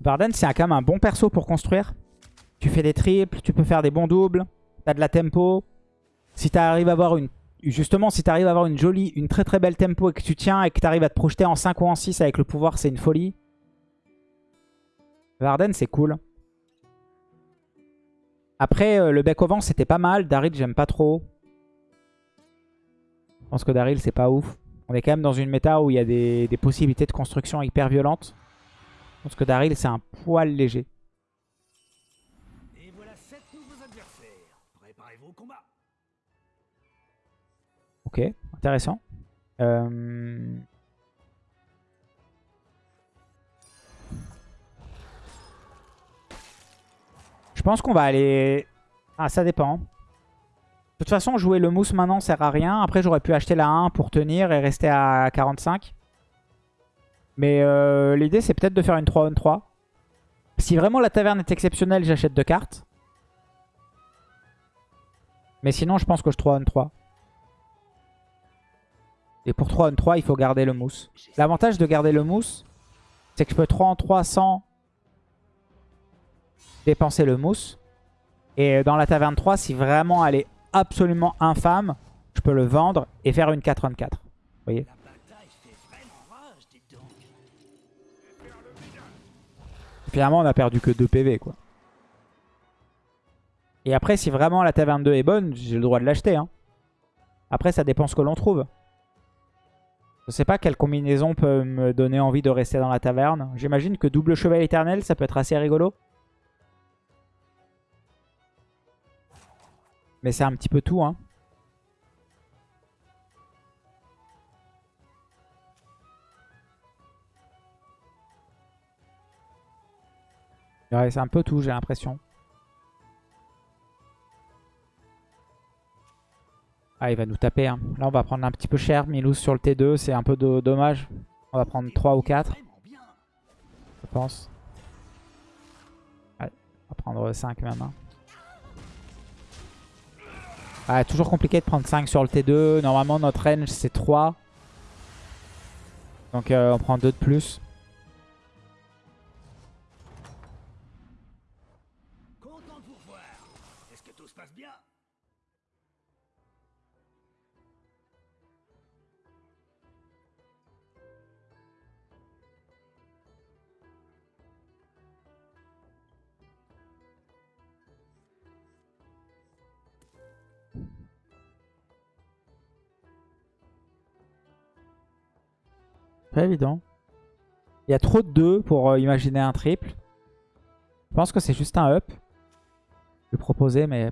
Varden, c'est quand même un bon perso pour construire. Tu fais des triples, tu peux faire des bons doubles. T'as de la tempo. Si t'arrives à avoir une... Justement, si t'arrives à avoir une jolie, une très très belle tempo et que tu tiens et que t'arrives à te projeter en 5 ou en 6 avec le pouvoir, c'est une folie. Varden, c'est cool. Après, euh, le bec au vent, c'était pas mal. Daryl, j'aime pas trop. Je pense que Daryl, c'est pas ouf. On est quand même dans une méta où il y a des, des possibilités de construction hyper violentes. Je pense que Daryl, c'est un poil léger. Et voilà sept nouveaux adversaires. Préparez-vous au combat. Ok, intéressant. Euh, Je pense qu'on va aller... Ah, ça dépend. De toute façon, jouer le mousse maintenant sert à rien. Après, j'aurais pu acheter la 1 pour tenir et rester à 45. Mais euh, l'idée, c'est peut-être de faire une 3 on 3. Si vraiment la taverne est exceptionnelle, j'achète deux cartes. Mais sinon, je pense que je 3 on 3. Et pour 3 on 3, il faut garder le mousse. L'avantage de garder le mousse, c'est que je peux 3 en 3 sans dépenser le mousse. Et dans la taverne 3, si vraiment elle est absolument infâme, je peux le vendre et faire une 4 on 4. Vous voyez? Finalement, on a perdu que 2 PV, quoi. Et après, si vraiment la taverne 2 est bonne, j'ai le droit de l'acheter. Hein. Après, ça dépend ce que l'on trouve. Je sais pas quelle combinaison peut me donner envie de rester dans la taverne. J'imagine que double cheval éternel, ça peut être assez rigolo. Mais c'est un petit peu tout, hein. Ouais, c'est un peu tout, j'ai l'impression. Ah, il va nous taper. Hein. Là, on va prendre un petit peu cher. Milous sur le T2, c'est un peu dommage. On va prendre 3 ou 4, Vraiment bien. je pense. Ouais, on va prendre 5 même. hein. Ah, toujours compliqué de prendre 5 sur le T2. Normalement, notre range, c'est 3. Donc, euh, on prend 2 de plus. Évident. Il y a trop de 2 pour euh, imaginer un triple. Je pense que c'est juste un up. Je vais proposer, mais...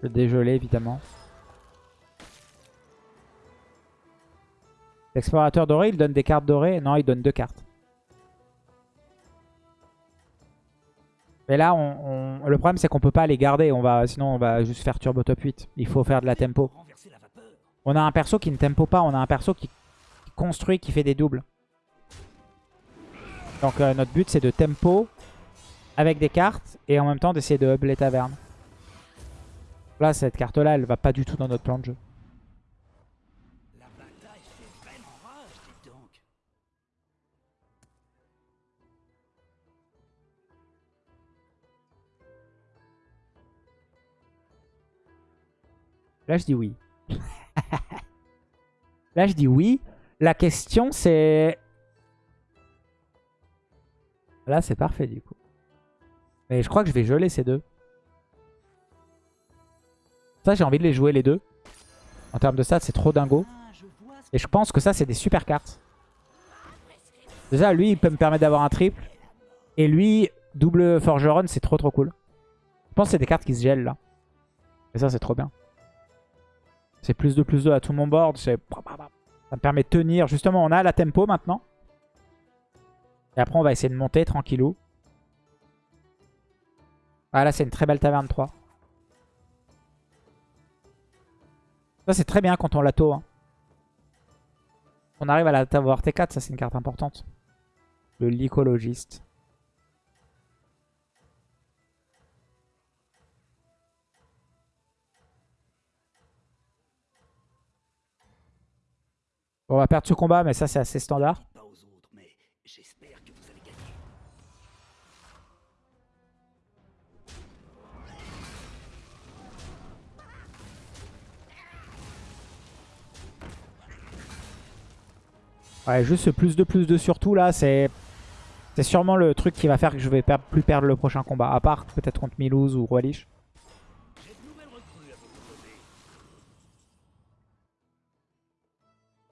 Le dégelé, évidemment. L'explorateur doré, il donne des cartes dorées. Non, il donne deux cartes. Mais là, on, le problème, c'est qu'on peut pas les garder. On va, sinon, on va juste faire turbo top 8. Il faut faire de la tempo. On a un perso qui ne tempo pas. On a un perso qui, qui construit, qui fait des doubles. Donc, euh, notre but, c'est de tempo avec des cartes et en même temps d'essayer de hub les tavernes. Là, cette carte-là, elle va pas du tout dans notre plan de jeu. Là, je dis oui. Là, je dis oui. La question, c'est... Là, c'est parfait, du coup. Mais je crois que je vais geler ces deux. Ça, j'ai envie de les jouer, les deux. En termes de stats, c'est trop dingo. Et je pense que ça, c'est des super cartes. Déjà, lui, il peut me permettre d'avoir un triple. Et lui, double forgeron, c'est trop trop cool. Je pense que c'est des cartes qui se gèlent, là. Et ça, c'est trop bien. C'est plus de plus 2 à tout mon board. c'est- Ça me permet de tenir. Justement, on a la tempo maintenant. Et après, on va essayer de monter tranquillou. Ah, là, c'est une très belle taverne 3. Ça, c'est très bien quand on l'a tôt. Hein. On arrive à la avoir T4, ça, c'est une carte importante. Le lycologiste. On va perdre ce combat, mais ça, c'est assez standard. Ouais, juste ce plus de plus de surtout là, c'est c'est sûrement le truc qui va faire que je vais plus perdre le prochain combat. À part peut-être contre Milouz ou Roi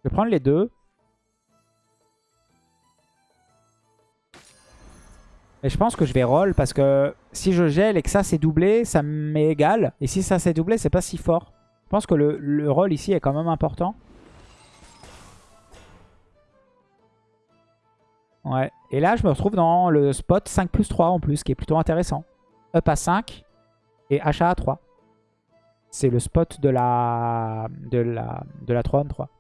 Je vais prendre les deux. Et je pense que je vais roll parce que si je gèle et que ça c'est doublé, ça m'est égal. Et si ça c'est doublé, c'est pas si fort. Je pense que le, le roll ici est quand même important. Ouais. Et là, je me retrouve dans le spot 5 plus 3 en plus, qui est plutôt intéressant. Up à 5 et achat à 3. C'est le spot de la, de la, de la trône 3.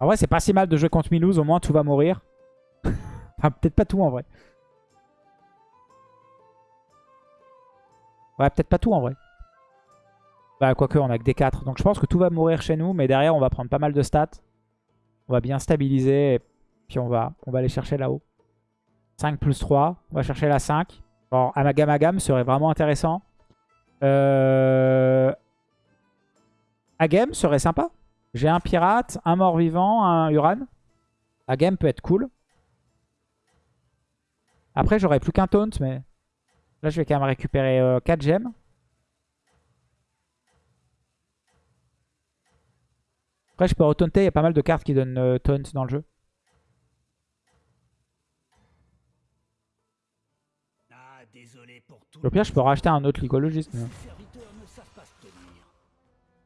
En vrai, c'est pas si mal de jouer contre Milouz. Au moins, tout va mourir. enfin, peut-être pas tout en vrai. Ouais, peut-être pas tout en vrai. Bah, quoique, on a que des 4. Donc, je pense que tout va mourir chez nous. Mais derrière, on va prendre pas mal de stats. On va bien stabiliser. Et puis, on va, on va aller chercher là-haut. 5 plus 3. On va chercher la 5. Alors, Amagamagam serait vraiment intéressant. Euh... Agam serait sympa. J'ai un pirate, un mort-vivant, un Uran. Agam peut être cool. Après, j'aurais plus qu'un taunt, mais là, je vais quand même récupérer euh, 4 gemmes. Après, je peux retaunter. Il y a pas mal de cartes qui donnent euh, taunt dans le jeu. Ah. Au pire, je peux racheter un autre lycologiste. mais-.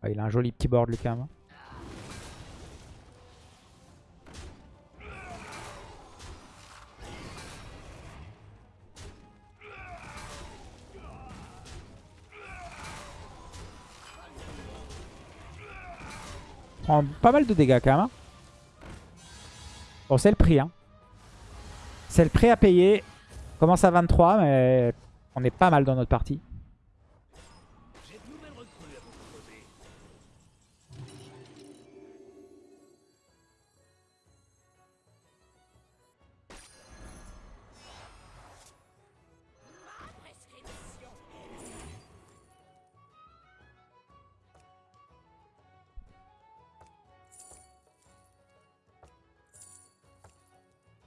Ouais, il a un joli petit board, lui, quand même. Pas mal de dégâts, quand même. hein. Bon, c'est le prix. Hein. C'est le prix à payer. On commence à 23, mais on est pas mal dans notre partie.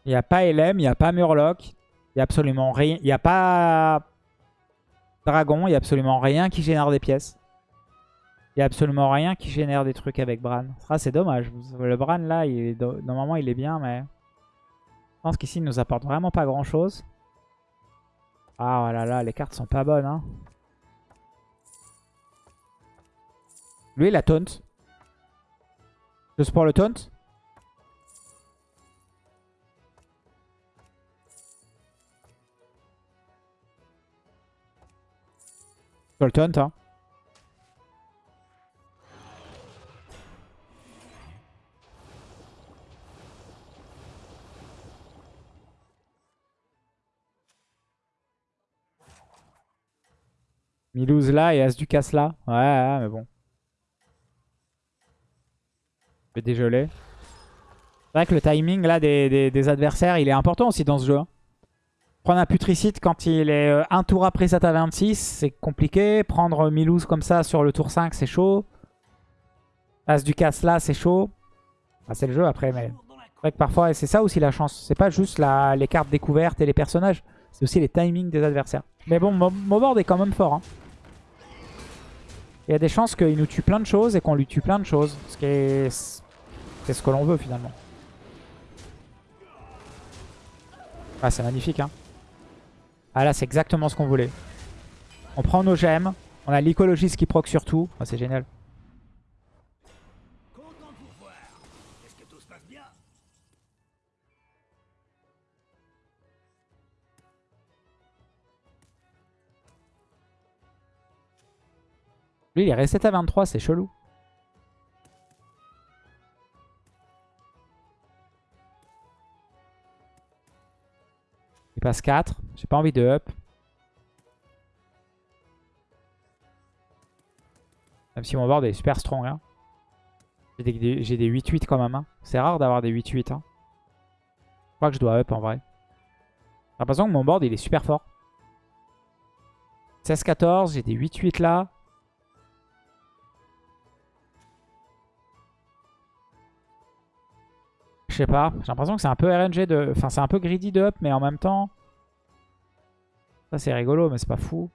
Il n'y a pas LM, il n'y a pas Murloc. Il n'y a absolument rien. Il n'y a pas Dragon, il n'y a absolument rien qui génère des pièces. Il n'y a absolument rien qui génère des trucs avec Bran. Ah, c'est dommage. Le Bran, là, il est normalement, il est bien, mais... Je pense qu'ici, il nous apporte vraiment pas grand-chose. Ah, oh là là, les cartes sont pas bonnes. Hein. Lui, il a taunt. Juste pour le taunt. Taunt, hein. Milouz là et As du casse là. Ouais, mais bon. Je vais dégeler. C'est vrai que le timing là des, des- des adversaires, il est important aussi dans ce jeu. hein. Prendre un putricide quand il est euh, un tour après Sata 26, c'est compliqué. Prendre Milouz comme ça sur le tour 5, c'est chaud. As du casse là, c'est chaud. Ah, c'est le jeu après, mais c'est vrai que parfois, c'est ça aussi la chance. C'est pas juste les cartes découvertes et les personnages. C'est aussi les timings des adversaires. Mais bon, Mo- Mobord est quand même fort. hein. Il y a des chances qu'il nous tue plein de choses et qu'on lui tue plein de choses. Ce qui est... Ce que l'on veut finalement. Ah, c'est magnifique. Hein. Ah là, c'est exactement ce qu'on voulait. On prend nos gemmes. On a l'écologiste qui proc sur tout. Ah, c'est génial. Lui, il est resté à 23, c'est chelou. Passe 4. J'ai pas envie de up. Même si mon board est super strong. Hein. J'ai des, j'ai des 8-8 quand même. C'est rare d'avoir des 8-8. Hein. Je crois que je dois up en vrai. J'ai l'impression que mon board il est super fort. 16-14, j'ai des 8-8 là. Je sais pas. J'ai l'impression que c'est un peu RNG de... Enfin, c'est un peu greedy de up, mais en même temps... Ça, c'est rigolo, mais c'est pas fou.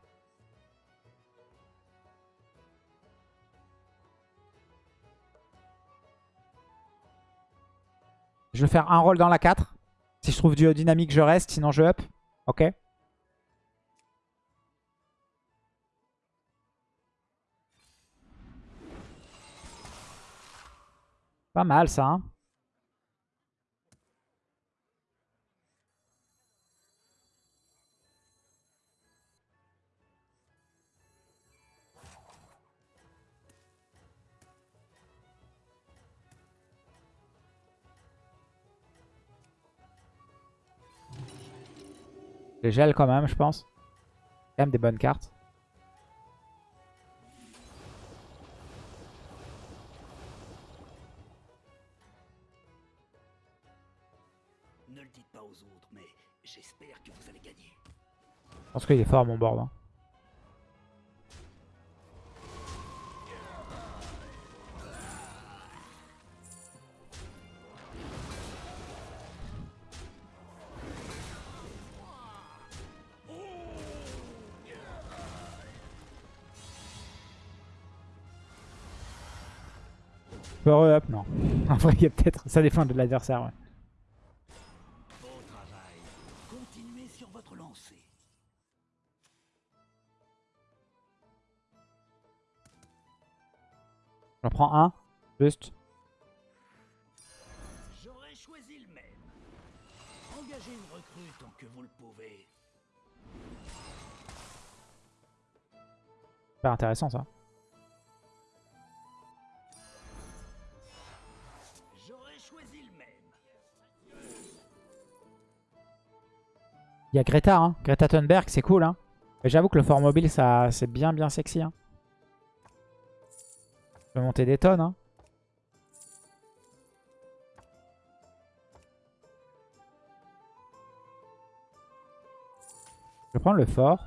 Je vais faire un roll dans la 4. Si je trouve du dynamique, je reste. Sinon, je up. Ok. Pas mal, ça. Hein Je gèle quand même, je pense. Quand même des bonnes cartes. Ne le dites pas aux autres, mais j'espère que vous allez gagner. Je pense qu'il est fort mon board. hein. Peux re-up Non. En vrai, il y a peut-être... Ça dépend de l'adversaire, ouais. J'en prends un. Juste. J'aurais choisi le même. Engagez une recrue tant que vous le pouvez. Super intéressant, ça. Il y a Greta, hein. Greta Thunberg, c'est cool, hein. Mais j'avoue que le fort mobile, ça, c'est bien, bien sexy, hein. Je peux monter des tonnes, hein. Je prendre le fort.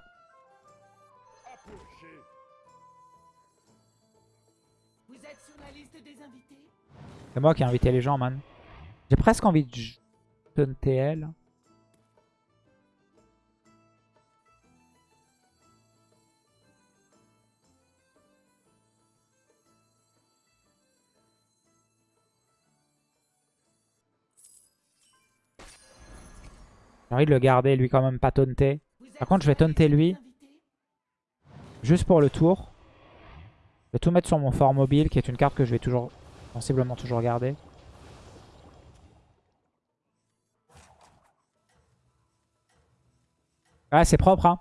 C'est moi qui ai invité les gens, man. J'ai presque envie de j- J'ai envie de le garder, lui quand même pas taunter. Par contre, je vais taunter lui. Juste pour le tour. Je vais tout mettre sur mon fort mobile, qui est une carte que je vais toujours, sensiblement toujours garder. Ouais, c'est propre, hein.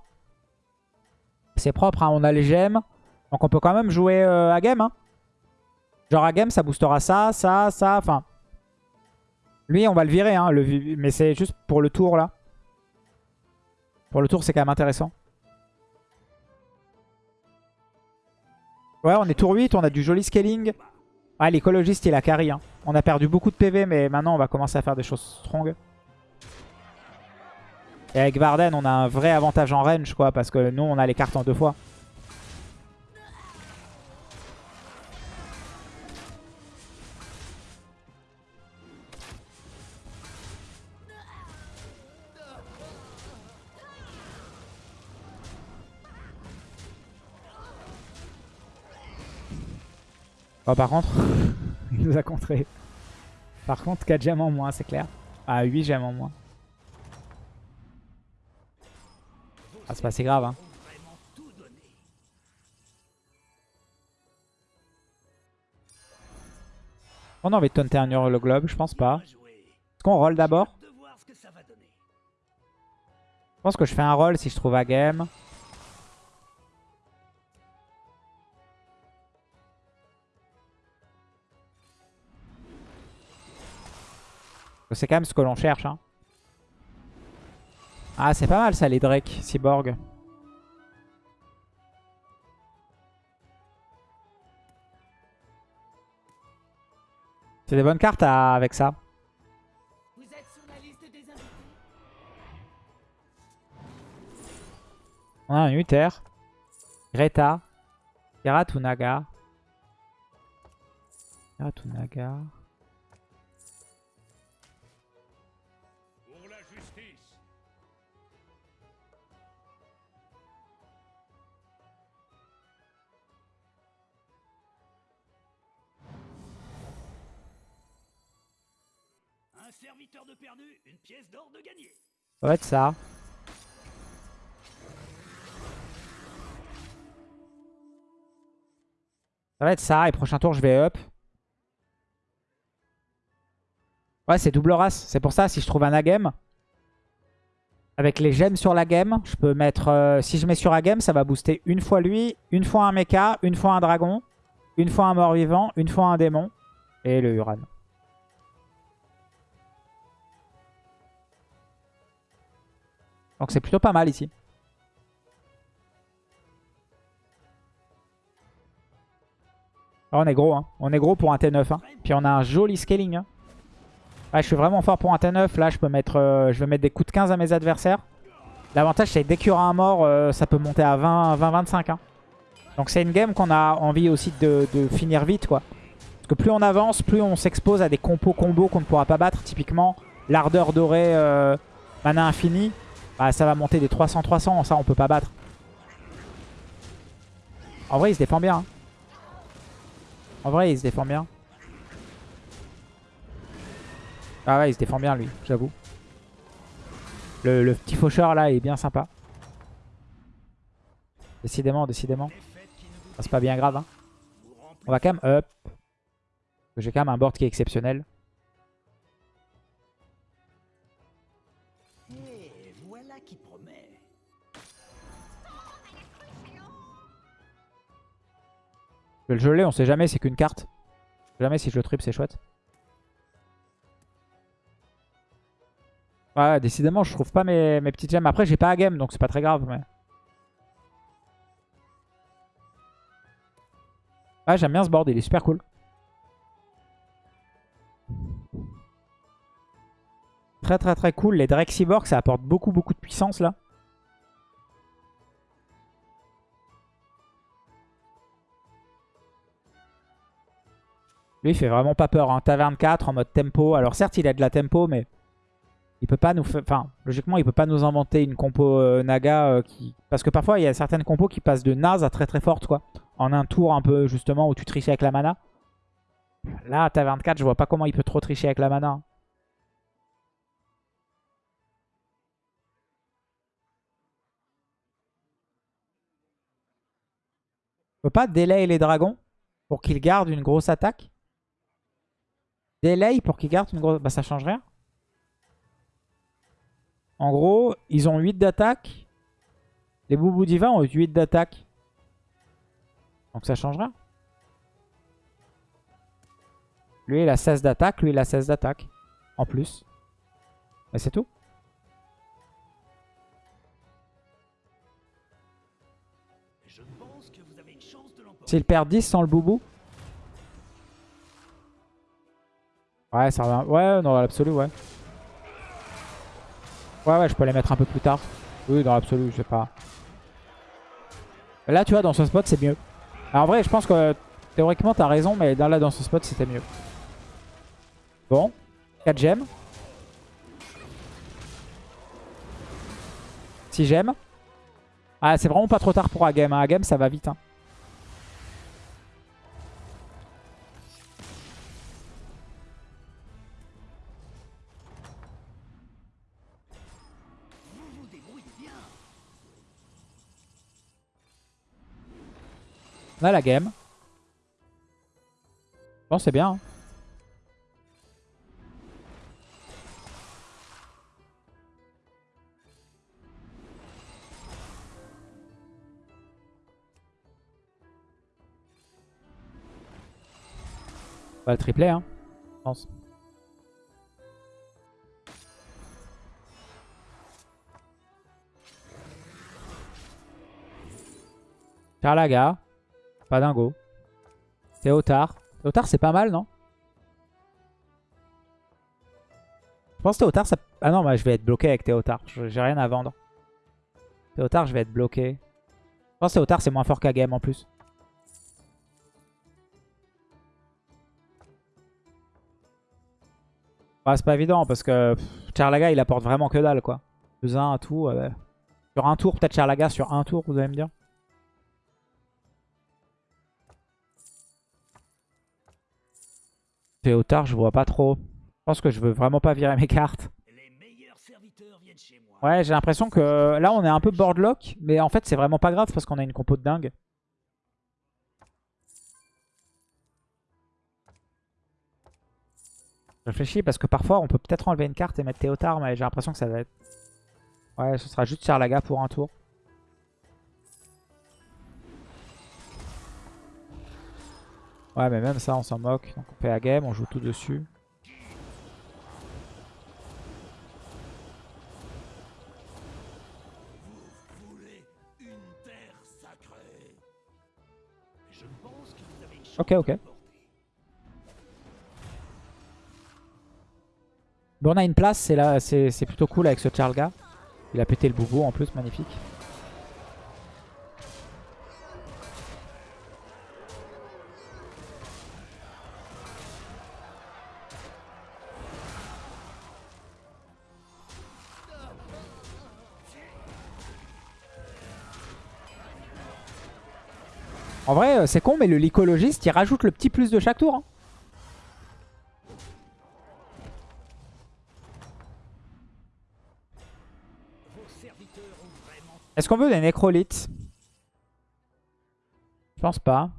C'est propre, hein. On a les gemmes. Donc on peut quand même jouer euh, à game, hein. Genre à game, ça boostera ça, ça, ça, enfin... Lui, on va le virer, hein. Mais c'est juste pour le tour, là. Pour le tour, c'est quand même intéressant. Ouais, on est tour 8, on a du joli scaling. Ah, l'écologiste, il a carry. Hein. On a perdu beaucoup de PV, mais maintenant, on va commencer à faire des choses strong. Et avec Varden, on a un vrai avantage en range, quoi, parce que nous, on a les cartes en deux fois. Oh, par contre, il nous a contré. Par contre, 4 gemmes en moins, c'est clair. Ah, 8 gemmes en moins. Ah, c'est pas si grave, hein. On a envie de taunter un Hurle Globe, je pense pas. Est-ce qu'on roll d'abord? Je pense que je fais un roll si je trouve à game. C'est quand même ce que l'on cherche. Hein. Ah, c'est pas mal ça, les Drake, Cyborg. C'est des bonnes cartes avec ça. On a un Uther, Greta, Kiratunaga. Kiratunaga. Une. Ça va être ça. Ça va être ça. Et prochain tour, je vais up. Ouais, c'est double race. C'est pour ça, si je trouve un agame, avec les gemmes sur la game, je peux mettre... euh, si je mets sur agame, ça va booster une fois lui, une fois un mecha, une fois un dragon, une fois un mort-vivant, une fois un démon et le Uran. Donc c'est plutôt pas mal ici. Ah, on est gros, hein. On est gros pour un T9. Hein. Puis on a un joli scaling. Hein. Ouais, je suis vraiment fort pour un T9. Là, je peux mettre, euh, je vais mettre des coups de 15 à mes adversaires. L'avantage, c'est que dès qu'il y aura un mort, euh, ça peut monter à 20-25. hein. Donc c'est une game qu'on a envie aussi de, de finir vite, quoi. Parce que plus on avance, plus on s'expose à des compos combos qu'on ne pourra pas battre. Typiquement, l'ardeur dorée, euh, mana infini. Bah, ça va monter des 300-300. Ça, on peut pas battre. En vrai, il se défend bien. hein. En vrai, il se défend bien. Ah ouais, il se défend bien, lui, j'avoue. Le, petit faucheur, là, est bien sympa. Décidément, décidément. Ah, C'est pas bien grave. Hein. On va quand même up. J'ai quand même un board qui est exceptionnel. Je le geler, on sait jamais, c'est qu'une carte. Jamais si je le trip, c'est chouette. Ouais, décidément, je trouve pas mes, petites gemmes. Après, j'ai pas à game, donc c'est pas très grave. Mais... Ah, j'aime bien ce board, il est super cool. Très très très cool. Les Drexiborg, ça apporte beaucoup beaucoup de puissance là. Lui, il fait vraiment pas peur. Hein. Taverne 4 en mode tempo. Alors certes, il a de la tempo, mais il peut pas nous faire... Enfin, logiquement, il peut pas nous inventer une compo euh, Naga euh, qui... Parce que parfois, il y a certaines compos qui passent de naze à très très forte, quoi. En un tour un peu, justement, où tu triches avec la mana. Là, Taverne 4, je vois pas comment il peut trop tricher avec la mana. hein. On peut pas delay les dragons pour qu'ils gardent une grosse attaque Delay pour qu'ils gardent une grosse... Bah ça change rien. En gros, ils ont 8 d'attaque. Les Boubou Divins ont 8 d'attaque. Donc ça change rien. Lui, il a 16 d'attaque. Lui, il a 16 d'attaque. En plus. Mais c'est tout. S'il perd 10 sans le Boubou. Ouais, ça revient. Ouais, dans l'absolu, ouais. Ouais, ouais, je peux les mettre un peu plus tard. Oui, dans l'absolu, je sais pas. Là, tu vois, dans ce spot, c'est mieux. En vrai, je pense que théoriquement, t'as raison, mais dans, là, dans ce spot, c'était mieux. Bon. 4 gemmes. 6 gemmes. Ah, c'est vraiment pas trop tard pour Agame. Hein. Agame, ça va vite. Hein. Là, la game. Bon, c'est bien. hein. On va le tripler, hein, je pense. Charlaga. Pas dingo. Théotard. Théotard, c'est pas mal, non? Je pense Théotard, ça... Ah non, bah, je vais être bloqué avec Théotard. J'ai rien à vendre. Théotard, je vais être bloqué. Je pense Théotard, c'est moins fort qu'à game en plus. Ouais, c'est pas évident parce que Charlaga, il apporte vraiment que dalle, quoi. Plus un, tout. euh, Sur un tour, peut-être Charlaga sur un tour, vous allez me dire. Théotard, je vois pas trop. Je pense que je veux vraiment pas virer mes cartes. Ouais, j'ai l'impression que là, on est un peu boardlock. Mais en fait, c'est vraiment pas grave parce qu'on a une compo de dingue. Je réfléchis parce que parfois, on peut peut-être enlever une carte et mettre Théotard. Mais j'ai l'impression que ça va être... Ouais, ce sera juste Charlaga pour un tour. Ouais, mais même ça, on s'en moque. Donc on fait la game, on joue tout dessus. Ok, ok. Bon, on a une place, c'est là, c'est c'est plutôt cool avec ce Charlga. Il a pété le boubou en plus, magnifique. En vrai, euh, c'est con, mais le lycologiste, il rajoute le petit plus de chaque tour. hein. Est-ce qu'on veut des nécrolites? Je pense pas.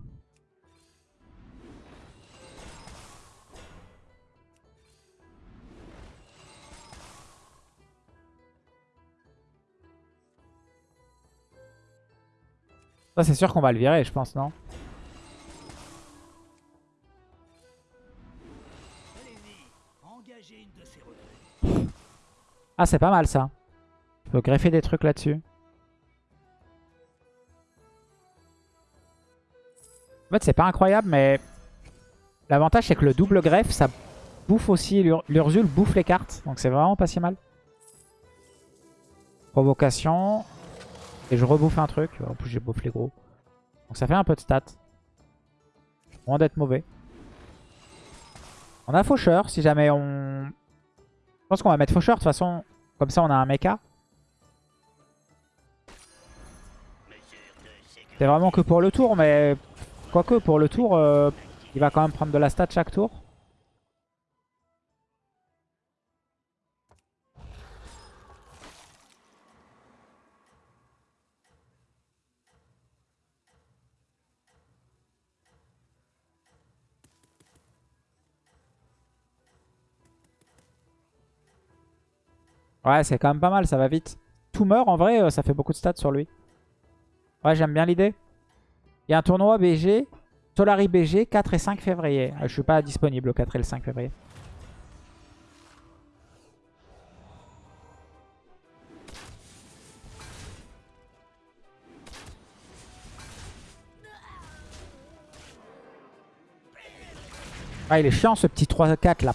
C'est sûr qu'on va le virer je pense non. Ah c'est pas mal ça. Je peux greffer des trucs là-dessus. En fait c'est pas incroyable mais l'avantage c'est que le double greffe ça bouffe aussi, l'Ur- l'Ursule bouffe les cartes. Donc c'est vraiment pas si mal. Provocation. Et je rebouffe un truc. En plus j'ai bouffe les gros. Donc ça fait un peu de stats. Loin d'être mauvais. On a faucheur si jamais on... Je pense qu'on va mettre faucheur de toute façon. Comme ça on a un mecha. C'est vraiment que pour le tour mais... Quoique pour le tour, euh, il va quand même prendre de la stat chaque tour. Ouais, c'est quand même pas mal, ça va vite. Tout meurt, en vrai, euh, ça fait beaucoup de stats sur lui. Ouais, j'aime bien l'idée. Il y a un tournoi BG, Solari BG, 4 et 5 février. Euh, Je suis pas disponible le 4 et le 5 février. Ah, il est chiant ce petit 3-4 là.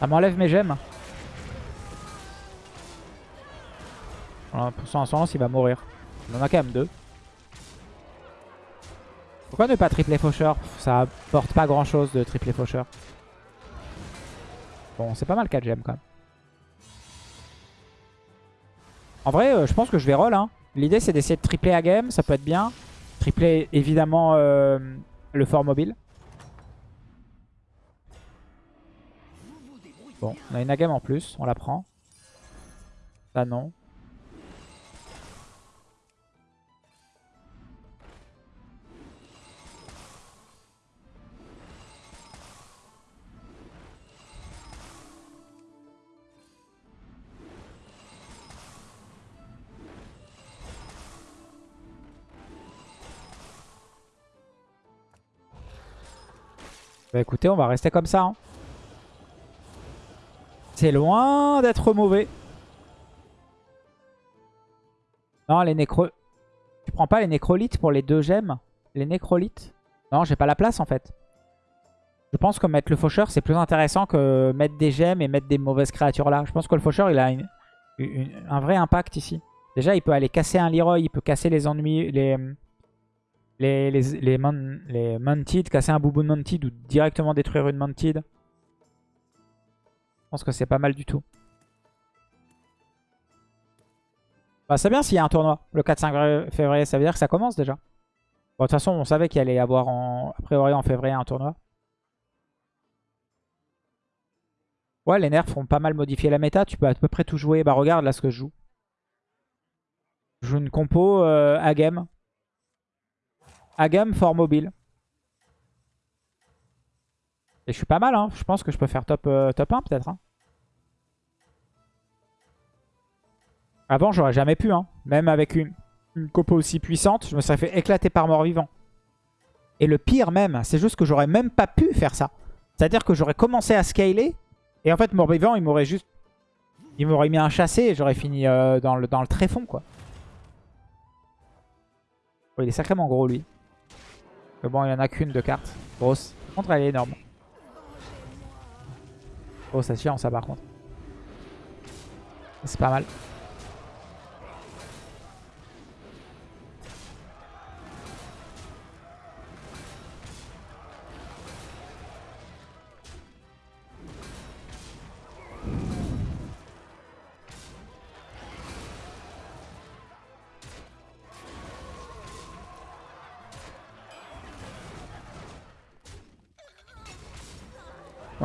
Ça m'enlève mes gemmes. Pour son ascendance, il va mourir. Il en a quand même deux. Pourquoi ne pas tripler faucheur? Ça apporte pas grand chose de tripler faucheur. Bon, c'est pas mal 4 gemmes quand même. En vrai, euh, je pense que je vais roll. Hein. L'idée, c'est d'essayer de tripler à game. Ça peut être bien. Tripler, évidemment, euh, le fort mobile. Bon, on a une agame en plus. On la prend. Ça, non. Bah écoutez, on va rester comme ça. hein. C'est loin d'être mauvais. Non, les nécro... Tu prends pas les nécrolites pour les deux gemmes? Les nécrolites? Non, j'ai pas la place en fait. Je pense que mettre le faucheur, c'est plus intéressant que mettre des gemmes et mettre des mauvaises créatures là. Je pense que le faucheur, il a un vrai impact ici. Déjà, il peut aller casser un Leroy, il peut casser les ennemis, les, les, les, les, les casser un Bouboun Mounted ou directement détruire une Mounted. Je pense que c'est pas mal du tout. Bah, c'est bien s'il y a un tournoi le 4-5 février, ça veut dire que ça commence déjà. Bon, de toute façon, on savait qu'il allait y avoir en, a priori en février un tournoi. Ouais, les nerfs ont pas mal modifié la méta. Tu peux à peu près tout jouer. Bah regarde là ce que je joue. Je joue une compo euh, Agam. Agam fort mobile. Et je suis pas mal, hein. Je pense que je peux faire top, euh, top 1 peut-être. hein. Avant, j'aurais jamais pu. Hein. Même avec une, une compo aussi puissante, je me serais fait éclater par mort-vivant. Et le pire même, c'est juste que j'aurais même pas pu faire ça. C'est-à-dire que j'aurais commencé à scaler. Et en fait, mort-vivant, il m'aurait juste... Il m'aurait mis un chassé et j'aurais fini euh, dans, le, dans le tréfond, quoi. Oh, il est sacrément gros, lui. Mais bon, il n'y en a qu'une de carte. Grosse. Par contre, elle est énorme. Oh, ça chiant, ça, par contre. C'est pas mal.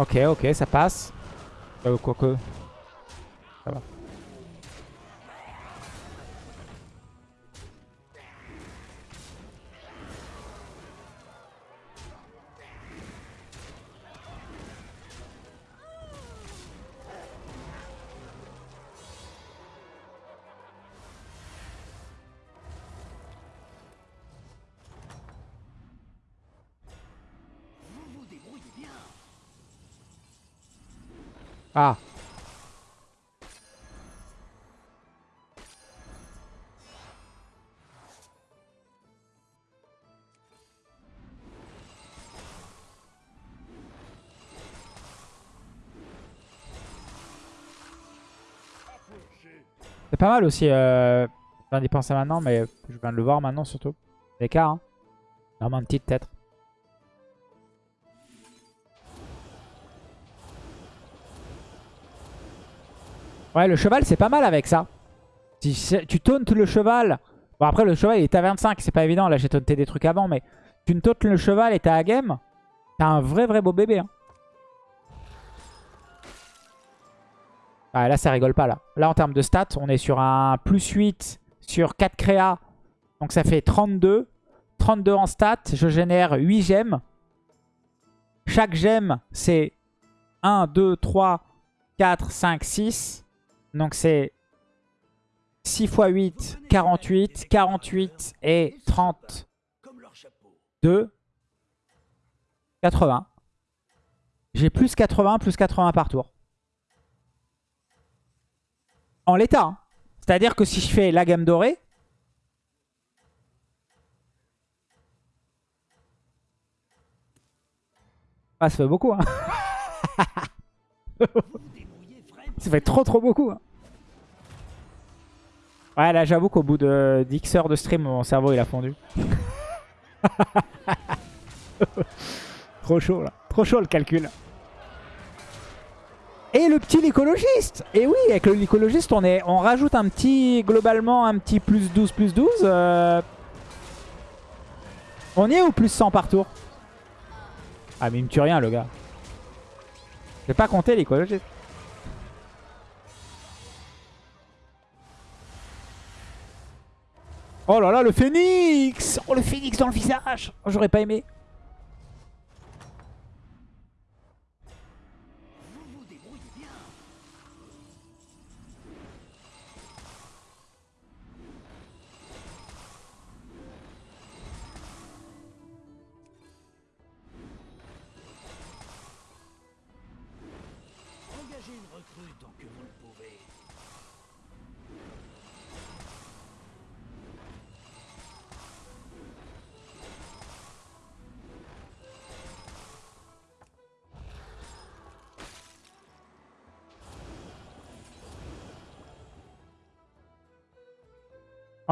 Ok, ok, ça passe. Euh, quoique. Ça va. Ah. C'est pas mal aussi. Euh... Je viens d'y penser maintenant, mais je viens de le voir maintenant surtout. L'écart, hein. Non, un petit peut-être. Ouais, le cheval, c'est pas mal avec ça. Si tu tauntes le cheval... Bon, après, le cheval, il est à 25. C'est pas évident. Là, j'ai taunté des trucs avant. Mais tu tauntes le cheval et t'as à game. T'as un vrai, vrai beau bébé. hein. Là, ça rigole pas, là. Là, en termes de stats, on est sur un plus 8 sur 4 créas. Donc, ça fait 32. 32 en stats. Je génère 8 gemmes. Chaque gemme, c'est 1, 2, 3, 4, 5, 6. Donc c'est 6 x 8, 48. 48 et 32, Comme leur chapeau. 80. J'ai plus 80, plus 80 par tour. En l'état. hein. C'est-à-dire que si je fais la gamme dorée... Ah, ça fait beaucoup, hein. ça fait trop trop beaucoup. hein. Ouais, là, j'avoue qu'au bout de 10 heures de stream, mon cerveau, il a fondu. Trop chaud, là. Trop chaud, le calcul. Et le petit l'écologiste Et oui, avec le l'écologiste, on, est, on rajoute un petit, globalement, un petit plus 12, plus 12. euh, On y est au plus 100 par tour? Ah, mais il me tue rien, le gars. Je vais pas compter l'écologiste. Oh là là, le phénix Oh, le phénix dans le visage oh, J'aurais pas aimé.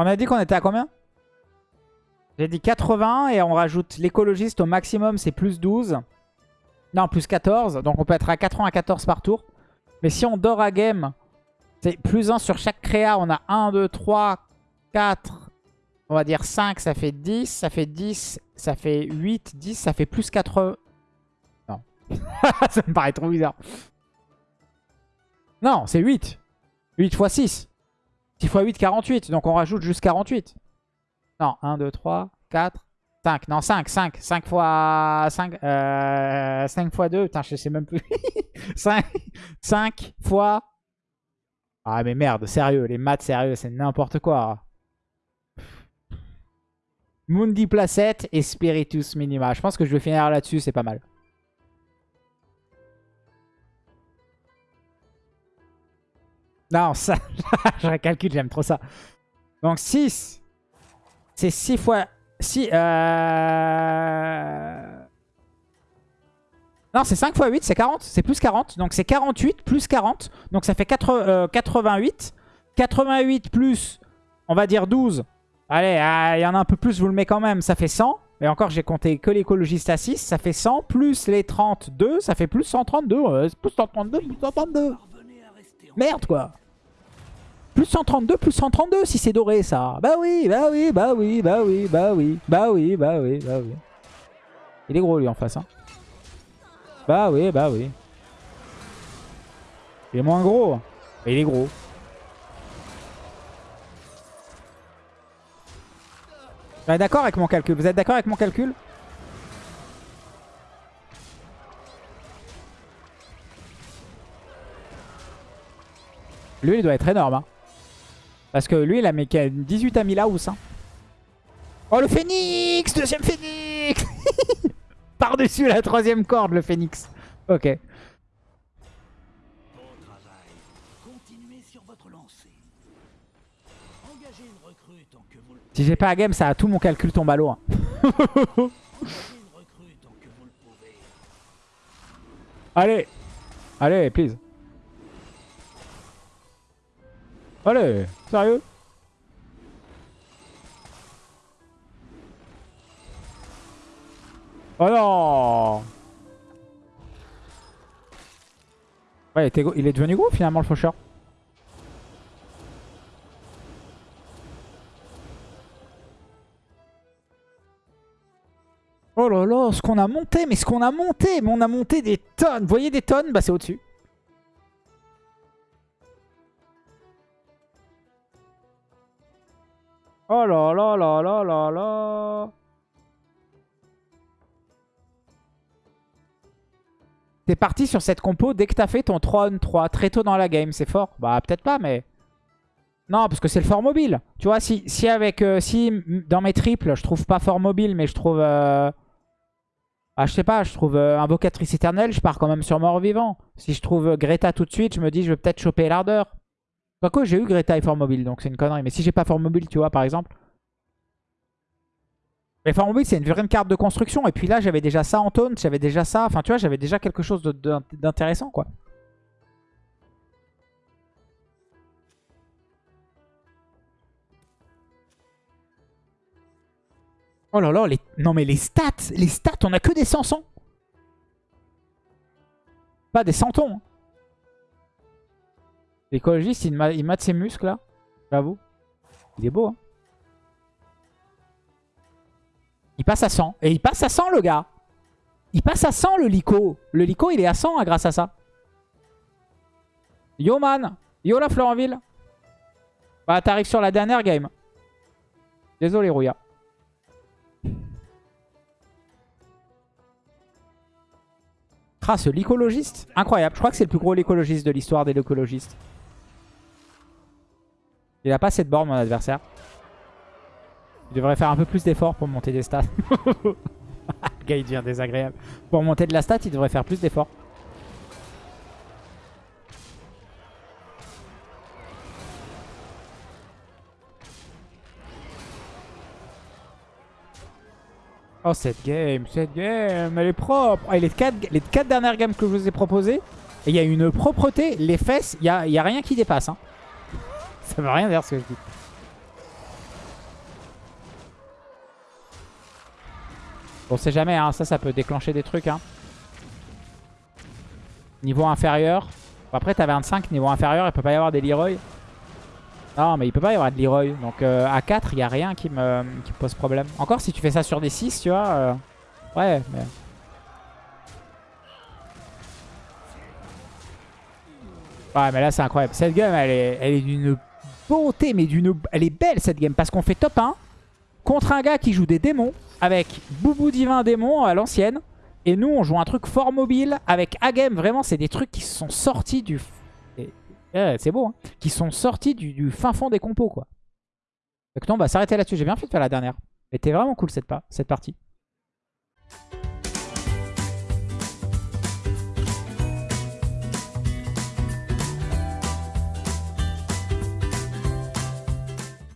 On a dit qu'on était à combien? J'ai dit 80 et on rajoute l'écologiste au maximum, c'est plus 12. Non, plus 14. Donc on peut être à 94 par tour. Mais si on dort à game, c'est plus 1 sur chaque créa. On a 1, 2, 3, 4, on va dire 5, ça fait 10. Ça fait 10, ça fait 8, 10, ça fait plus 80. Non. ça me paraît trop bizarre. Non, c'est 8. 8 x 6. 6 x 8, 48. Donc on rajoute juste 48. Non, 1, 2, 3, 4, 5. Non, 5, 5. 5 fois 5. Euh, 5 fois 2. Putain, je sais même plus. 5, 5 fois... Ah mais merde, sérieux. Les maths, sérieux, c'est n'importe quoi. Mundi Placette et Spiritus Minima. Je pense que je vais finir là-dessus, c'est pas mal. Non, ça, je recalcule, j'aime trop ça. Donc 6, c'est 6 fois... 6, euh... Non, c'est 5 fois 8, c'est 40. C'est plus 40. Donc c'est 48 plus 40. Donc ça fait 4, euh, 88. 88 plus, on va dire 12. Allez, ah, il y en a un peu plus, je vous le mets quand même. Ça fait 100. Et encore, j'ai compté que l'écologiste à 6. Ça fait 100 plus les 32. Ça fait plus 132. Euh, plus 132, plus 132. Parvenez à rester en Merde, quoi. Plus 132, plus 132 si c'est doré, ça. Bah oui, bah oui, bah oui, bah oui, bah oui, bah oui, bah oui, bah oui. Il est gros, lui, en face. Hein. Bah oui, bah oui. Il est moins gros. Mais il est gros. Vous êtes d'accord avec mon calcul? Vous êtes d'accord avec mon calcul? Lui, il doit être énorme. hein. Parce que lui, il a mis 18 à Milaous. Hein. Oh, le phénix Deuxième phénix Par-dessus la troisième corde, le phénix. Ok. Si j'ai pas à game, ça a tout mon calcul tombe à l'eau. hein. Allez Allez, please. Allez, sérieux Oh non Ouais, il est devenu gros finalement le faucheur. Oh là là, ce qu'on a monté, mais ce qu'on a monté, mais on a monté des tonnes. Vous voyez des tonnes? Bah c'est au-dessus. Oh là là là là là là. T'es parti sur cette compo dès que t'as fait ton 3 on 3 très tôt dans la game, c'est fort? Bah peut-être pas, mais... Non, parce que c'est le fort mobile. Tu vois, si, si avec euh, si dans mes triples, je trouve pas fort mobile, mais je trouve... euh, Ah, je sais pas, je trouve euh, Invocatrice éternelle, je pars quand même sur mort-vivant. Si je trouve Greta tout de suite, je me dis, je vais peut-être choper l'ardeur. Quoique, j'ai eu Greta et fort mobile, donc c'est une connerie. Mais si j'ai pas fort mobile, tu vois, par exemple. Mais fort mobile, c'est une vraie carte de construction. Et puis là, j'avais déjà ça en taunt, j'avais déjà ça. Enfin, tu vois, j'avais déjà quelque chose d'intéressant, quoi. Oh là là, les... non mais les stats, les stats, on a que des 500. Pas des centons. L'écologiste, il mate ses muscles là. J'avoue. Il est beau. Hein. Il passe à 100. Et il passe à 100 le gars. Il passe à 100 le Lico. Le Lico, il est à 100 hein, grâce à ça. Yo man. Yo la Florenville. Bah t'arrives sur la dernière game. Désolé Rouya. Ah, ce l'écologiste Incroyable. Je crois que c'est le plus gros l'écologiste de l'histoire des l'écologistes. Il a pas assez de bornes, mon adversaire. Il devrait faire un peu plus d'efforts pour monter des stats. le gars, il devient désagréable. Pour monter de la stat, il devrait faire plus d'efforts. Oh, cette game, cette game, elle est propre. Et les 4 les quatre dernières games que je vous ai proposées, il y a une propreté. Les fesses, il n'y a, y a rien qui dépasse. hein. Ça veut rien dire ce que je dis. On sait jamais, hein, ça, ça peut déclencher des trucs. Hein. Niveau inférieur. Après, t'as 25, niveau inférieur, il peut pas y avoir des Leroy. Non, mais il peut pas y avoir de Leroy. Donc euh, à 4, il n'y a rien qui me, pose problème. Encore si tu fais ça sur des 6, tu vois. Euh, ouais, mais... Ouais, mais là, c'est incroyable. Cette gamme, elle est, elle est d'une beauté, mais d'une... Elle est belle, cette game, parce qu'on fait top 1 contre un gars qui joue des démons, avec Boubou Divin Démon à l'ancienne. Et nous, on joue un truc fort mobile, avec Agame. Vraiment, c'est des trucs qui sont sortis du... ouais, c'est beau, hein. Qui sont sortis du, fin fond des compos, quoi. Donc non, on va s'arrêter là-dessus. J'ai bien fait de faire la dernière. Elle était vraiment cool, cette, cette partie.